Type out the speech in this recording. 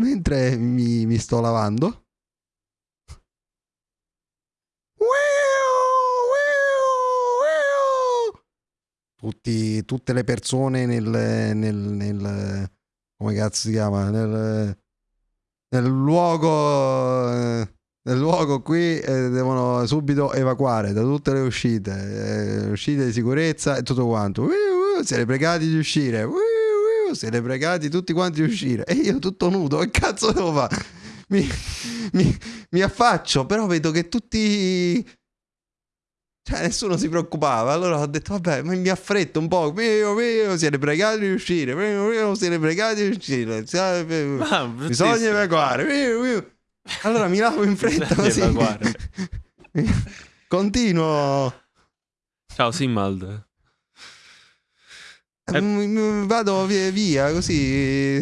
mentre mi, mi sto lavando. Tutti, tutte le persone nel, nel, nel come cazzo si chiama? Nel, nel luogo nel luogo qui eh, devono subito evacuare da tutte le uscite. Eh, uscite di sicurezza e tutto quanto. Siete pregati di uscire siete pregati tutti quanti di uscire e io tutto nudo che cazzo devo fare mi, mi, mi affaccio però vedo che tutti cioè, nessuno si preoccupava. Allora ho detto, vabbè, mi affretto un po'. Mio, mio, siete pregati di uscire. Mio, mio, siete pregati di uscire. Ah, Bisogna evacuare. Mio, mio. Allora mi lavo in fretta così. Continuo. Ciao Simald. Eh. Vado via, via così.